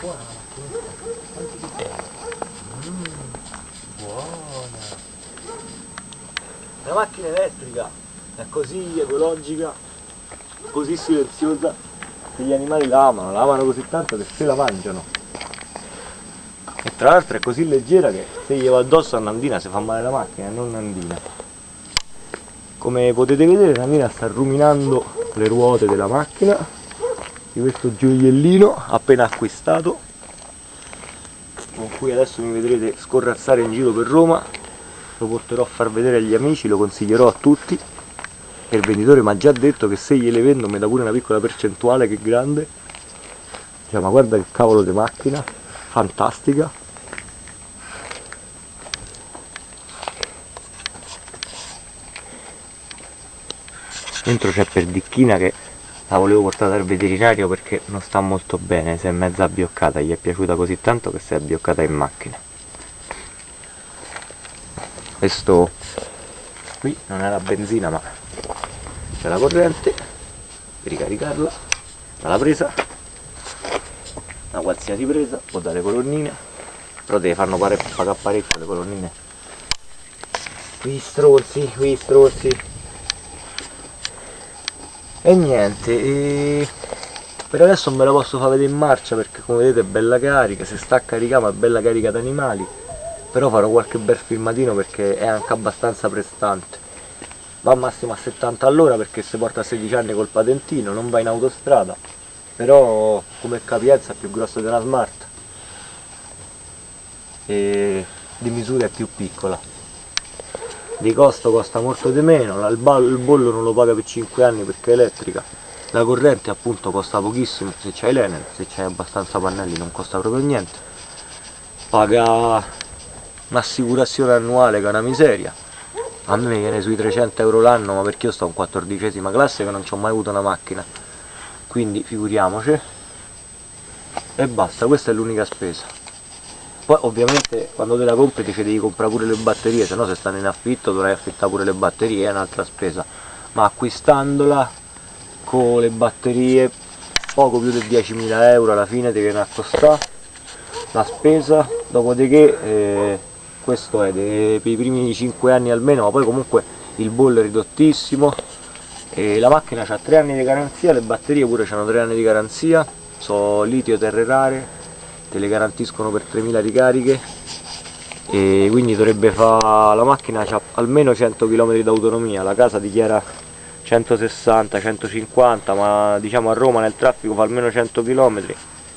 buona la macchina elettrica è così ecologica, così silenziosa che gli animali la amano, la amano così tanto che se la mangiano. E tra l'altro è così leggera che se gli va addosso a Nandina si fa male la macchina non Nandina. Come potete vedere Nandina sta ruminando le ruote della macchina di questo gioiellino appena acquistato. Con cui adesso mi vedrete scorrazzare in giro per Roma. Lo porterò a far vedere agli amici, lo consiglierò a tutti. E il venditore mi ha già detto che se gliele vendo mi dà pure una piccola percentuale che grande. Cioè, ma guarda che cavolo di macchina fantastica. Dentro c'è Perdicchina che la volevo portare dal veterinario perché non sta molto bene, si è mezza abbioccata, gli è piaciuta così tanto che si è abbioccata in macchina. Questo qui non è la benzina ma c'è la corrente ricaricarla dalla presa una qualsiasi presa o dalle colonnine però deve farlo pagare parecchio le colonnine. Qui stronzi, qui stronzi e niente e per adesso me la posso far vedere in marcia perché come vedete è bella carica se sta a caricare ma è bella carica di animali però farò qualche bel filmatino perché è anche abbastanza prestante. Va massimo a 70 all'ora perché si porta a 16 anni col patentino non va in autostrada. Però come capienza è più grossa di una smart. E di misura è più piccola di costo costa molto di meno, il bollo non lo paga per 5 anni perché è elettrica, la corrente appunto costa pochissimo se c'hai l'Enel, se c'hai abbastanza pannelli non costa proprio niente, paga un'assicurazione annuale che è una miseria, a me viene sui 300 euro l'anno ma perché io sto in quattordicesima classe che non ci ho mai avuto una macchina, quindi figuriamoci, e basta, questa è l'unica spesa poi ovviamente quando te la compri ti devi comprare pure le batterie se no se stanno in affitto dovrai affittare pure le batterie è un'altra spesa. Ma acquistandola con le batterie poco più di 10.000 euro alla fine ti viene a costare la spesa. Dopodiché eh, questo è per i primi 5 anni almeno ma poi comunque il bollo è ridottissimo. E la macchina ha 3 anni di garanzia le batterie pure hanno 3 anni di garanzia. Sono litio terre rare te le garantiscono per 3000 ricariche e quindi dovrebbe fare la macchina ha almeno 100 km d'autonomia la casa dichiara 160 150 ma diciamo a Roma nel traffico fa almeno 100 km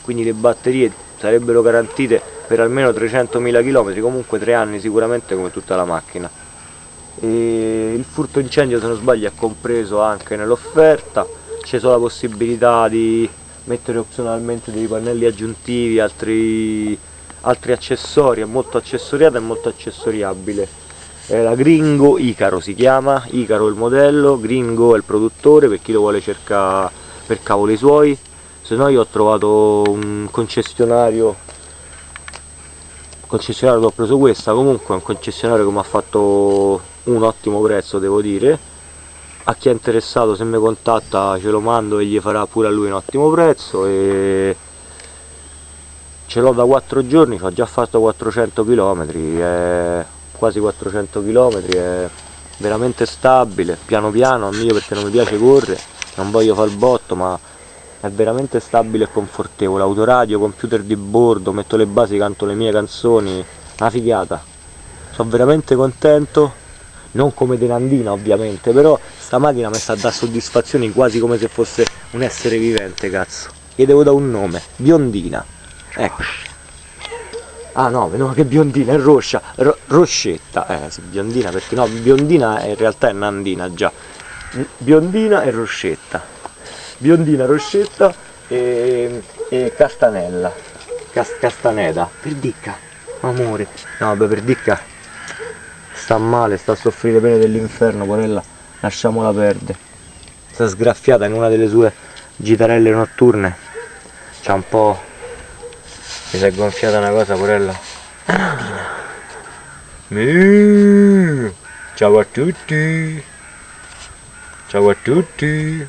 quindi le batterie sarebbero garantite per almeno 300.000 km comunque 3 anni sicuramente come tutta la macchina. E il furto incendio se non sbaglio è compreso anche nell'offerta c'è solo la possibilità di mettere opzionalmente dei pannelli aggiuntivi, altri, altri accessori, è molto accessoriata e molto accessoriabile. È la Gringo Icaro si chiama, Icaro il modello, Gringo è il produttore per chi lo vuole cercare per cavoli suoi, se no io ho trovato un concessionario concessionario che ho preso questa comunque è un concessionario che mi ha fatto un ottimo prezzo devo dire a chi è interessato se mi contatta ce lo mando e gli farà pure a lui un ottimo prezzo e ce l'ho da 4 giorni, ho già fatto 400 km, è quasi 400 km, è veramente stabile, piano piano, meglio perché non mi piace correre, non voglio fare il botto ma è veramente stabile e confortevole, autoradio, computer di bordo, metto le basi, canto le mie canzoni, una figata, sono veramente contento non come denandina ovviamente però sta macchina mi sta a dare soddisfazioni quasi come se fosse un essere vivente cazzo. Gli devo dare un nome biondina. Ecco. Ah no no che biondina è roscia. Ro roscetta. Eh sì biondina perché no biondina in realtà è nandina già. Biondina e roscetta. Biondina roscetta e, e castanella. Cas castaneda. Perdicca amore. No vabbè perdicca sta male, sta a soffrire pene dell'inferno, porella, lasciamola perdere. Sta sgraffiata in una delle sue gitarelle notturne. C'ha un po'... Mi si è gonfiata una cosa, porella. Ciao a tutti! Ciao a tutti!